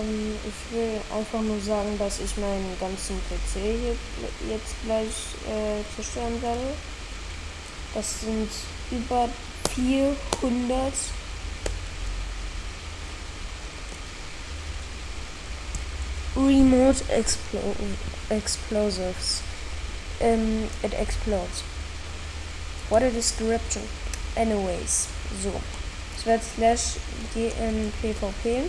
Ähm, ich will einfach nur sagen, dass ich meinen ganzen PC hier jetzt gleich äh, zerstören werde. Das sind über 400 Remote explo explosives. Um, it explodes. What a description. Anyways, so. Es wird slash gmpvp.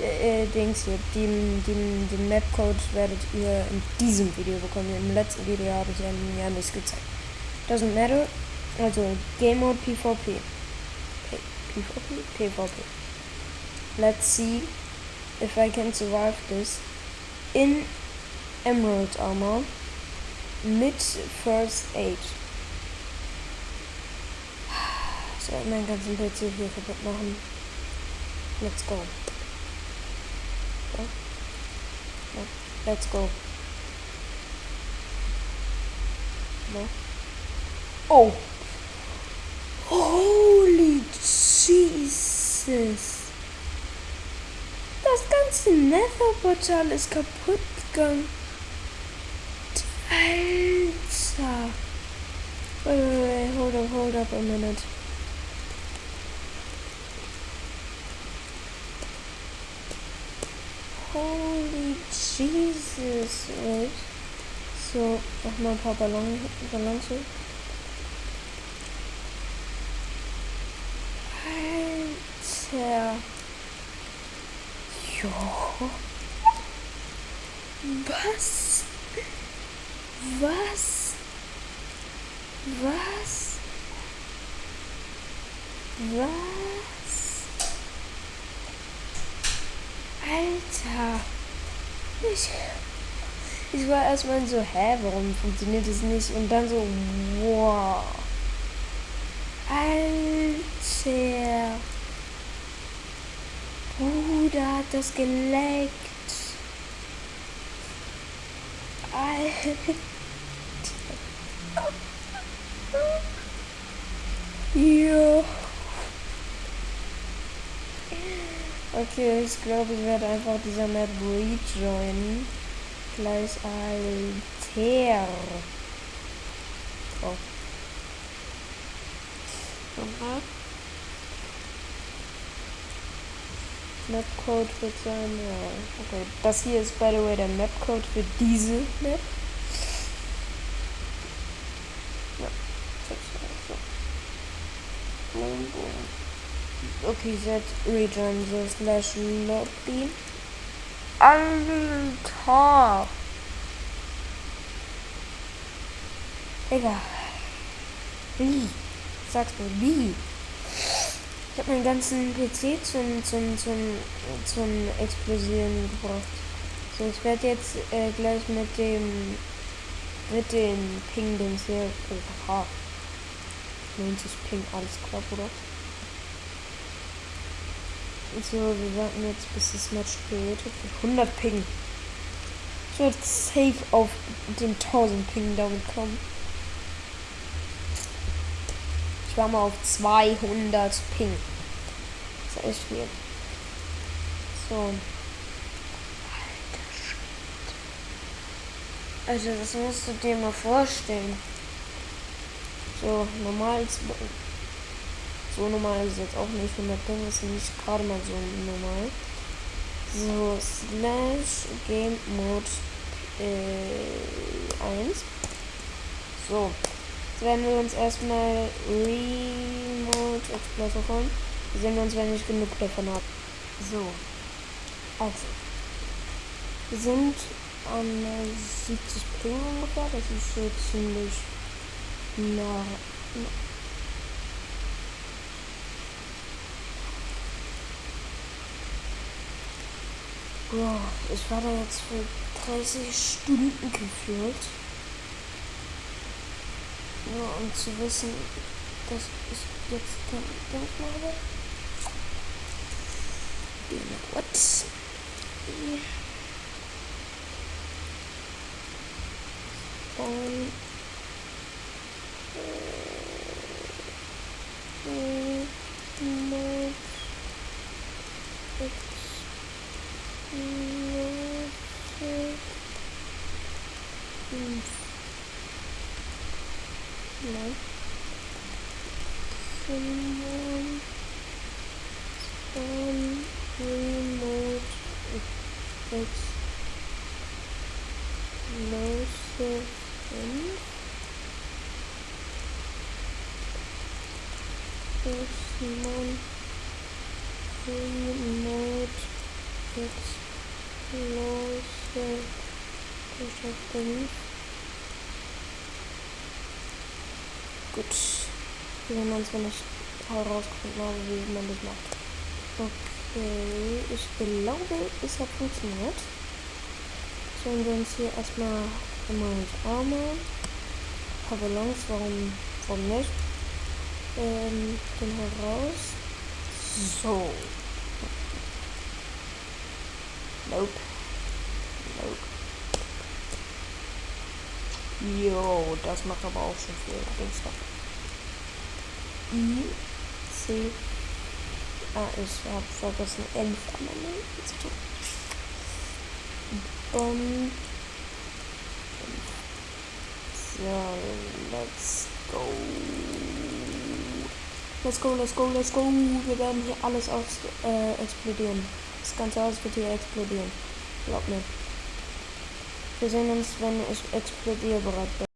Äh, Dings hier, den, den, den Mapcode werdet ihr in diesem Video bekommen. Im letzten Video habe ich ja, ja nichts gezeigt. Doesn't matter. Also Game Mode PvP. PvP? PvP. Let's see if I can survive this in Emerald Armor mit First Aid. Ich werde meinen ganzen PC hier kaputt machen. Let's go. Let's go. No. Oh! Holy Jesus! Das ganze Nether-Portal ist kaputt gegangen. Alter! Wait, wait, wait, hold up, hold up a minute. Holy Jesus, wait. So, nochmal ein paar Ballon, Ballons. Alter. Jo. Was? Was? Was? Was? Alter. Ich, ich war erstmal so, hä, warum funktioniert das nicht? Und dann so, wow. Alter. Bruder hat das geleckt. Alter. Jo. Okay, ich glaube, ich werde einfach dieser Map rejoinen. Gleich Alter. Oh. Mapcode wird sein, ja. Okay, das hier ist by the way der Mapcode für diese Map. Ja, so. Okay, set rejoin the slash lobby. Alter! Digga. Wie? Sag's mir, wie? Ich habe meinen ganzen PC zum, zum, zum, zum Explosieren gebracht. So, ich werde jetzt äh, gleich mit dem mit den Ping-Dings hier. Oha. 90 Ping, alles klar, oder? So, wir warten jetzt bis das Match geht. 100 Ping. Ich werde safe auf den 1000 Ping damit kommen. Ich war mal auf 200 Ping. Das ist echt viel. So. Alter Schwede. Also, das musst du dir mal vorstellen. So, normal so normal ist jetzt auch nicht. 100 Ping ist nicht gerade mal so normal. So, slash Game Mode äh, 1. So, jetzt werden wir uns erstmal Remote Explorer holen. Wir sehen uns, wenn ich genug davon habe. So, also. Wir sind an 70 Ping ungefähr. Das ist so ziemlich nah. Boah, ich war da jetzt für 30 Stunden gefühlt. Nur um zu wissen, dass ich jetzt kein Ding habe. You know what? Und Fünf. know. Someone spawn remote explosion. Someone remote explosion. Gut. Wir werden uns, wenn ich herausgefunden habe, wie man das macht. Okay, ich glaube, es hat funktioniert. Sollen wir uns hier erstmal ins Arme. Pavillons, warum, warum nicht? Ähm, den heraus. So. Nope. Nope. Jo, das macht aber auch schon viel. Dings doch. I, C, ah, ich habe vergessen, elf am Ende tun. Bomb. So, let's go. Let's go, let's go, let's go. Wir werden hier alles aus, äh, explodieren. Das ganze Haus wird hier explodieren. Glaub mir. Wir sehen uns, wenn ich explodierbereit bin.